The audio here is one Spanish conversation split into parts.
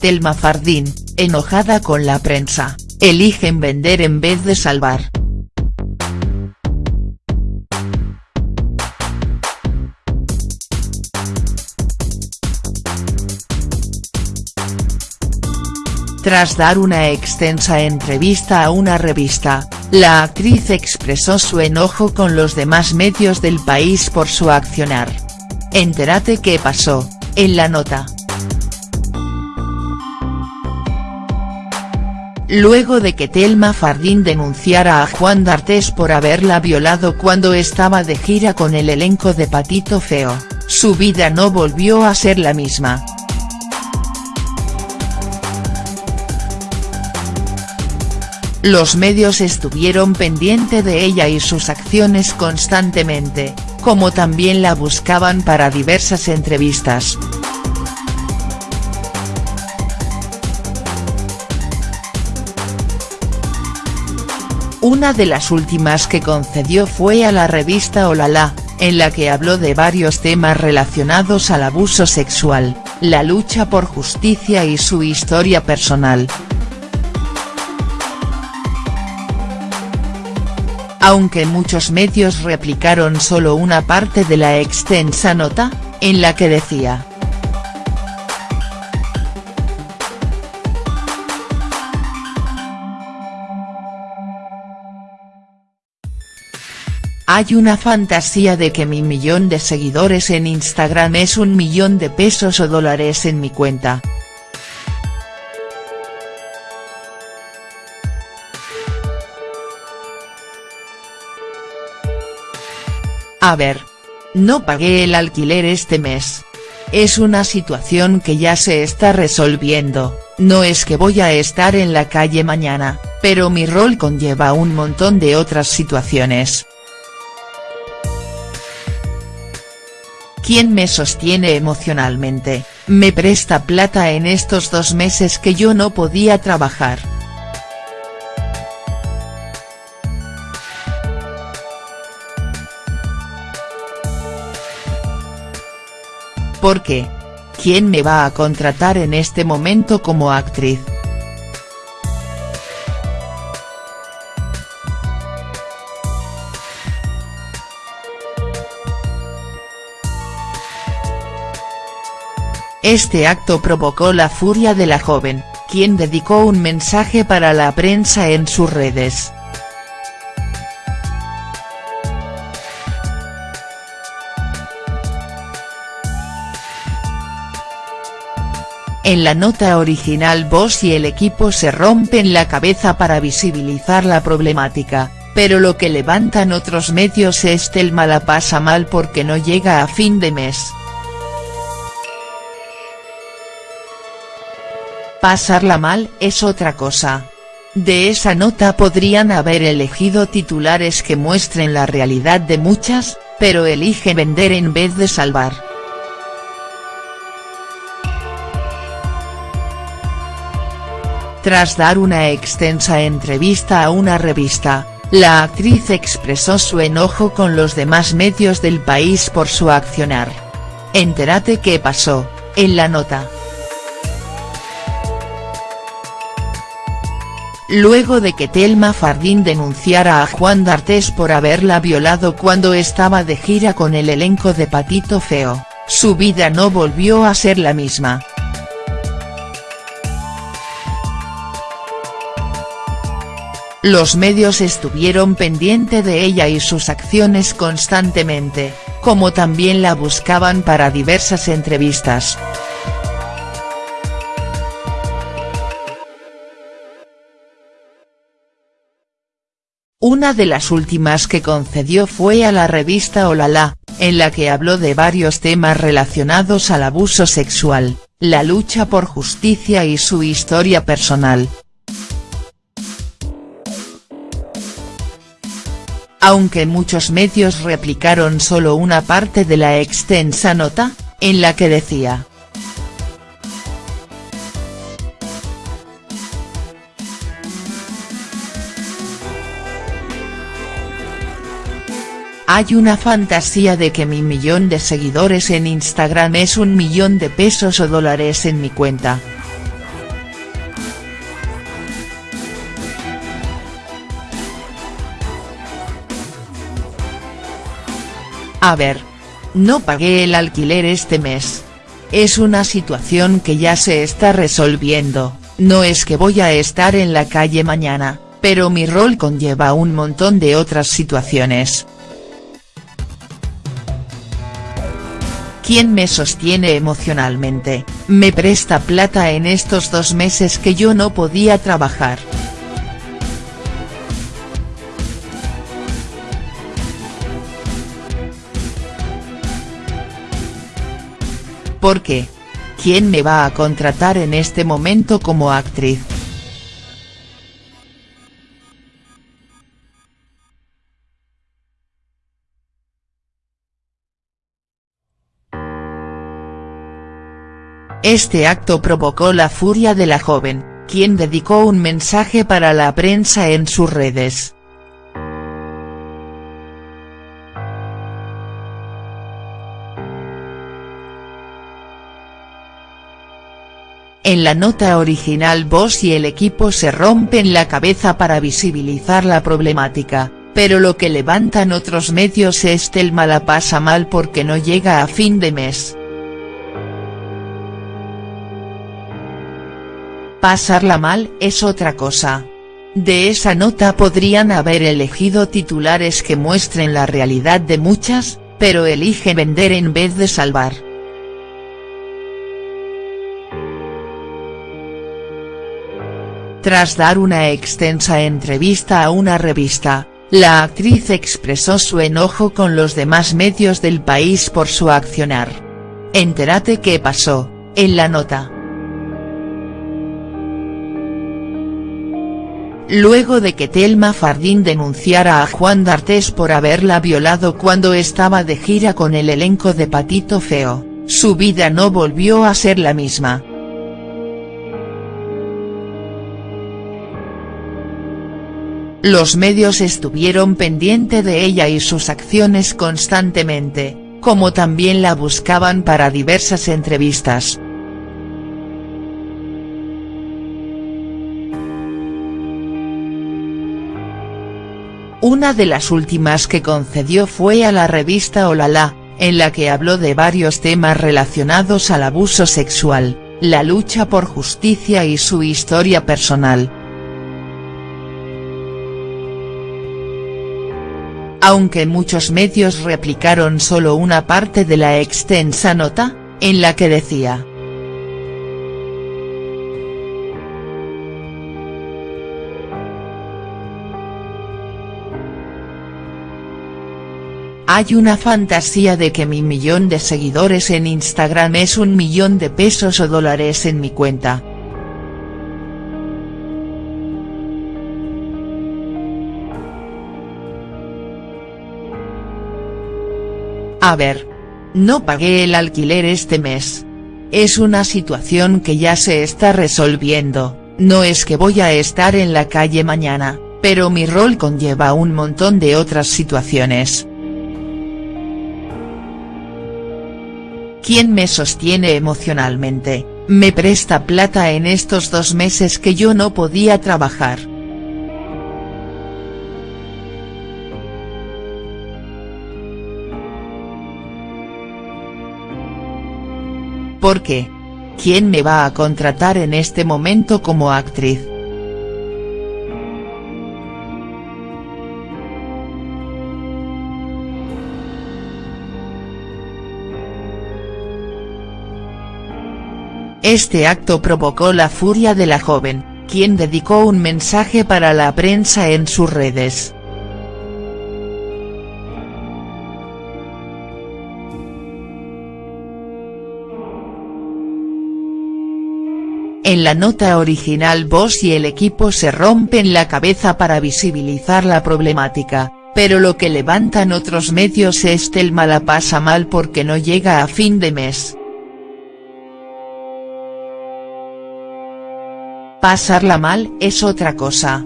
Telma Fardín, enojada con la prensa, eligen vender en vez de salvar. Tras dar una extensa entrevista a una revista, la actriz expresó su enojo con los demás medios del país por su accionar. Entérate qué pasó, en la nota. Luego de que Telma Fardín denunciara a Juan D'Artés por haberla violado cuando estaba de gira con el elenco de Patito Feo, su vida no volvió a ser la misma. Los medios estuvieron pendiente de ella y sus acciones constantemente, como también la buscaban para diversas entrevistas. Una de las últimas que concedió fue a la revista Olala, en la que habló de varios temas relacionados al abuso sexual, la lucha por justicia y su historia personal. aunque muchos medios replicaron solo una parte de la extensa nota, en la que decía. Hay una fantasía de que mi millón de seguidores en Instagram es un millón de pesos o dólares en mi cuenta. A ver. No pagué el alquiler este mes. Es una situación que ya se está resolviendo, no es que voy a estar en la calle mañana, pero mi rol conlleva un montón de otras situaciones. ¿Quién me sostiene emocionalmente, me presta plata en estos dos meses que yo no podía trabajar. ¿Por qué? ¿Quién me va a contratar en este momento como actriz?. Este acto provocó la furia de la joven, quien dedicó un mensaje para la prensa en sus redes. En la nota original vos y el equipo se rompen la cabeza para visibilizar la problemática, pero lo que levantan otros medios es Telma la pasa mal porque no llega a fin de mes. Pasarla mal es otra cosa. De esa nota podrían haber elegido titulares que muestren la realidad de muchas, pero elige vender en vez de salvar. Tras dar una extensa entrevista a una revista, la actriz expresó su enojo con los demás medios del país por su accionar. Entérate qué pasó, en la nota. Luego de que Telma Fardín denunciara a Juan D'Artés por haberla violado cuando estaba de gira con el elenco de Patito Feo, su vida no volvió a ser la misma. Los medios estuvieron pendiente de ella y sus acciones constantemente, como también la buscaban para diversas entrevistas. Una de las últimas que concedió fue a la revista Olala, en la que habló de varios temas relacionados al abuso sexual, la lucha por justicia y su historia personal. aunque muchos medios replicaron solo una parte de la extensa nota, en la que decía. Hay una fantasía de que mi millón de seguidores en Instagram es un millón de pesos o dólares en mi cuenta. A ver. No pagué el alquiler este mes. Es una situación que ya se está resolviendo, no es que voy a estar en la calle mañana, pero mi rol conlleva un montón de otras situaciones, ¿Quién me sostiene emocionalmente, me presta plata en estos dos meses que yo no podía trabajar?. ¿Por qué? ¿Quién me va a contratar en este momento como actriz?. Este acto provocó la furia de la joven, quien dedicó un mensaje para la prensa en sus redes. En la nota original vos y el equipo se rompen la cabeza para visibilizar la problemática, pero lo que levantan otros medios es Telma la pasa mal porque no llega a fin de mes. Pasarla mal es otra cosa. De esa nota podrían haber elegido titulares que muestren la realidad de muchas, pero eligen vender en vez de salvar. Tras dar una extensa entrevista a una revista, la actriz expresó su enojo con los demás medios del país por su accionar. Entérate qué pasó, en la nota. Luego de que Telma Fardín denunciara a Juan D'Artés por haberla violado cuando estaba de gira con el elenco de Patito Feo, su vida no volvió a ser la misma. Los medios estuvieron pendiente de ella y sus acciones constantemente, como también la buscaban para diversas entrevistas. Una de las últimas que concedió fue a la revista Olala, en la que habló de varios temas relacionados al abuso sexual, la lucha por justicia y su historia personal. aunque muchos medios replicaron solo una parte de la extensa nota, en la que decía. Hay una fantasía de que mi millón de seguidores en Instagram es un millón de pesos o dólares en mi cuenta. A ver. No pagué el alquiler este mes. Es una situación que ya se está resolviendo, no es que voy a estar en la calle mañana, pero mi rol conlleva un montón de otras situaciones. ¿Quién me sostiene emocionalmente, me presta plata en estos dos meses que yo no podía trabajar?. ¿Por qué? ¿Quién me va a contratar en este momento como actriz?. Este acto provocó la furia de la joven, quien dedicó un mensaje para la prensa en sus redes. En la nota original vos y el equipo se rompen la cabeza para visibilizar la problemática, pero lo que levantan otros medios es Telma la pasa mal porque no llega a fin de mes. Pasarla mal es otra cosa.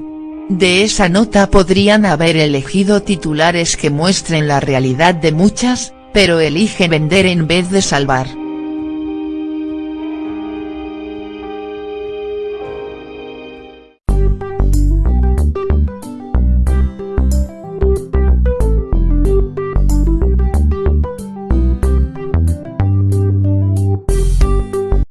De esa nota podrían haber elegido titulares que muestren la realidad de muchas, pero eligen vender en vez de salvar.